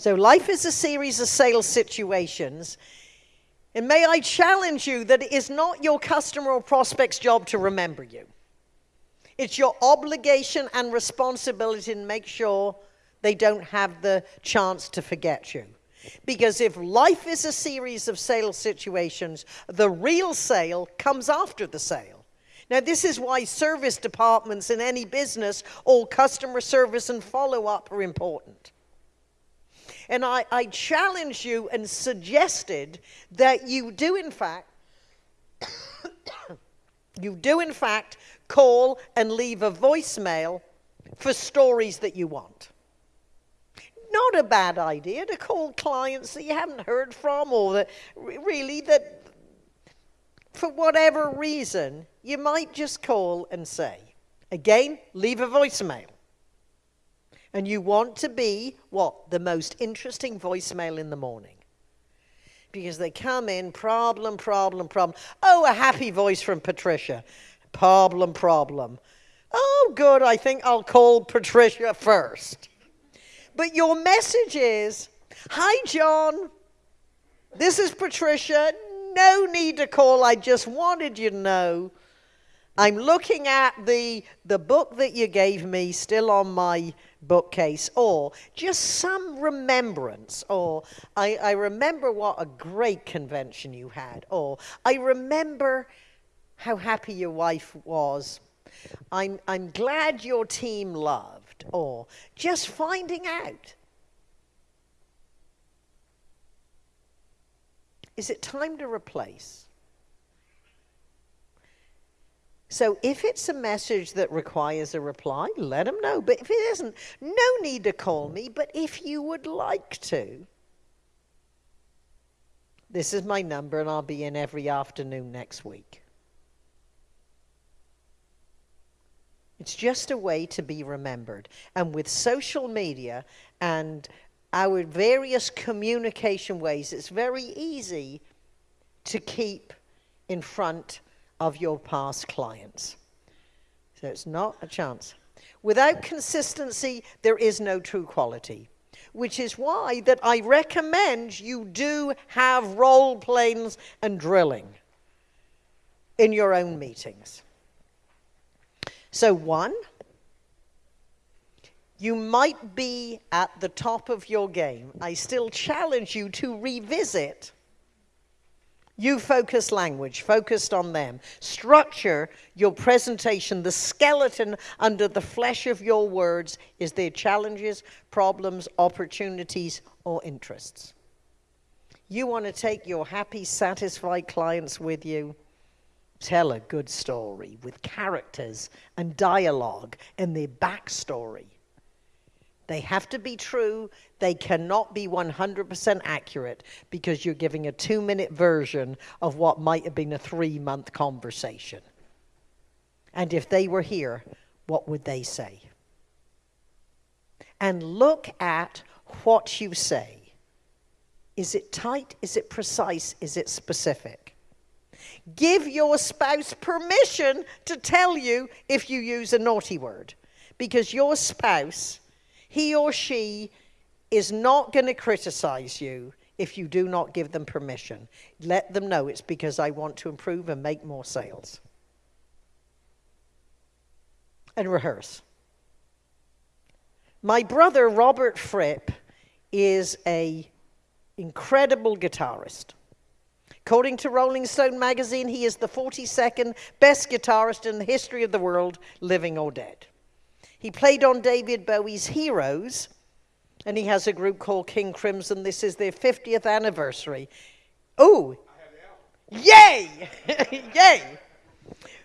So, life is a series of sales situations. And may I challenge you that it is not your customer or prospect's job to remember you. It's your obligation and responsibility to make sure they don't have the chance to forget you. Because if life is a series of sales situations, the real sale comes after the sale. Now, this is why service departments in any business, all customer service and follow up are important. And I, I challenged you and suggested that you do, in fact, you do, in fact, call and leave a voicemail for stories that you want. Not a bad idea to call clients that you haven't heard from or that really that for whatever reason you might just call and say. Again, leave a voicemail and you want to be what? The most interesting voicemail in the morning. Because they come in, problem, problem, problem. Oh, a happy voice from Patricia. Problem, problem. Oh, good, I think I'll call Patricia first. But your message is Hi, John. This is Patricia. No need to call. I just wanted you to know. I'm looking at the, the book that you gave me, still on my bookcase, or just some remembrance, or I, I remember what a great convention you had, or I remember how happy your wife was. I'm, I'm glad your team loved, or just finding out. Is it time to replace? So if it's a message that requires a reply, let them know. But if it isn't, no need to call me. But if you would like to, this is my number, and I'll be in every afternoon next week. It's just a way to be remembered. And with social media and our various communication ways, it's very easy to keep in front of your past clients. So it's not a chance. Without consistency, there is no true quality, which is why that I recommend you do have role plays and drilling in your own meetings. So one, you might be at the top of your game. I still challenge you to revisit you focus language, focused on them. Structure your presentation. The skeleton under the flesh of your words is their challenges, problems, opportunities, or interests. You want to take your happy, satisfied clients with you. Tell a good story with characters and dialogue and their backstory. They have to be true. They cannot be 100% accurate because you're giving a two minute version of what might have been a three month conversation. And if they were here, what would they say? And look at what you say. Is it tight? Is it precise? Is it specific? Give your spouse permission to tell you if you use a naughty word because your spouse he or she is not going to criticize you if you do not give them permission. Let them know it's because I want to improve and make more sales. And rehearse. My brother Robert Fripp is a incredible guitarist. According to Rolling Stone magazine, he is the 42nd best guitarist in the history of the world, living or dead. He played on David Bowie's Heroes, and he has a group called King Crimson. This is their 50th anniversary. Oh, yay! yay!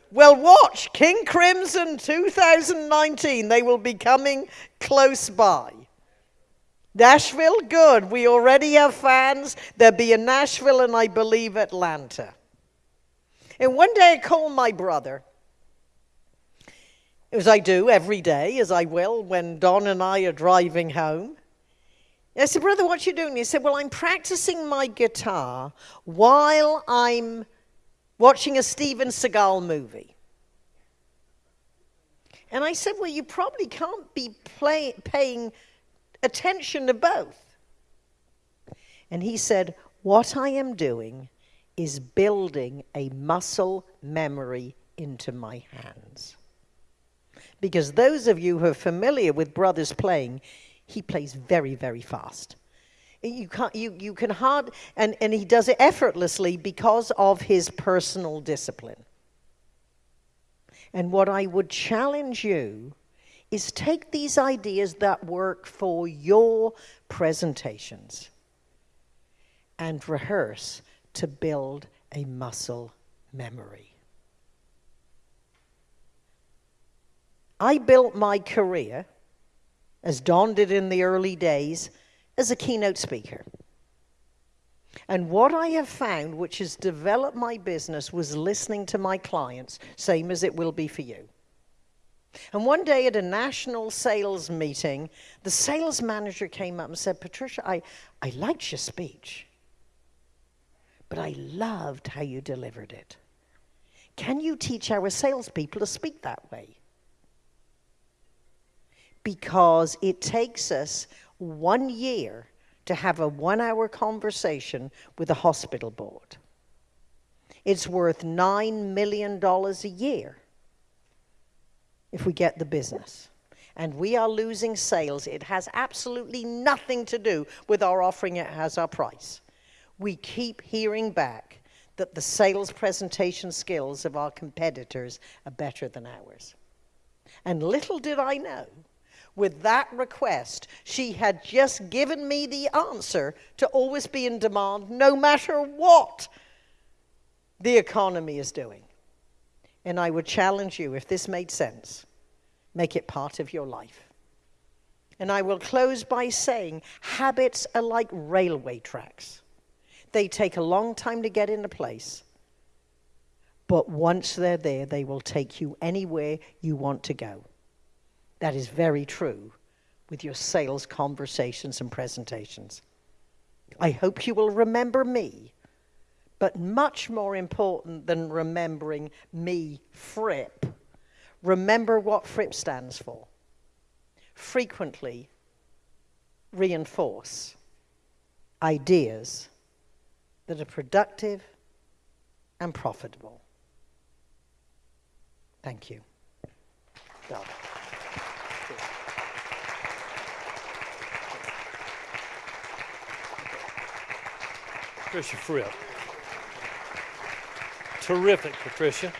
Well, watch King Crimson 2019. They will be coming close by. Nashville, good. We already have fans. There'll be in Nashville and I believe Atlanta. And one day I called my brother as I do every day, as I will when Don and I are driving home. I said, Brother, what you doing? He said, Well, I'm practicing my guitar while I'm watching a Steven Seagal movie. And I said, Well, you probably can't be play, paying attention to both. And he said, What I am doing is building a muscle memory into my hands. Because those of you who are familiar with Brothers playing, he plays very, very fast. You, can't, you, you can hard, and, and he does it effortlessly because of his personal discipline. And what I would challenge you is take these ideas that work for your presentations and rehearse to build a muscle memory. I built my career, as Don did in the early days, as a keynote speaker. And what I have found, which has developed my business, was listening to my clients, same as it will be for you. And one day at a national sales meeting, the sales manager came up and said, Patricia, I, I liked your speech, but I loved how you delivered it. Can you teach our salespeople to speak that way? Because it takes us one year to have a one hour conversation with a hospital board. It's worth $9 million a year if we get the business. And we are losing sales. It has absolutely nothing to do with our offering it as our price. We keep hearing back that the sales presentation skills of our competitors are better than ours. And little did I know with that request, she had just given me the answer to always be in demand no matter what the economy is doing. And I would challenge you, if this made sense, make it part of your life. And I will close by saying habits are like railway tracks. They take a long time to get into place, but once they're there, they will take you anywhere you want to go. That is very true with your sales conversations and presentations. I hope you will remember me, but much more important than remembering me, Fripp, remember what Fripp stands for. Frequently reinforce ideas that are productive and profitable. Thank you. Patricia Fripp. Terrific, Patricia.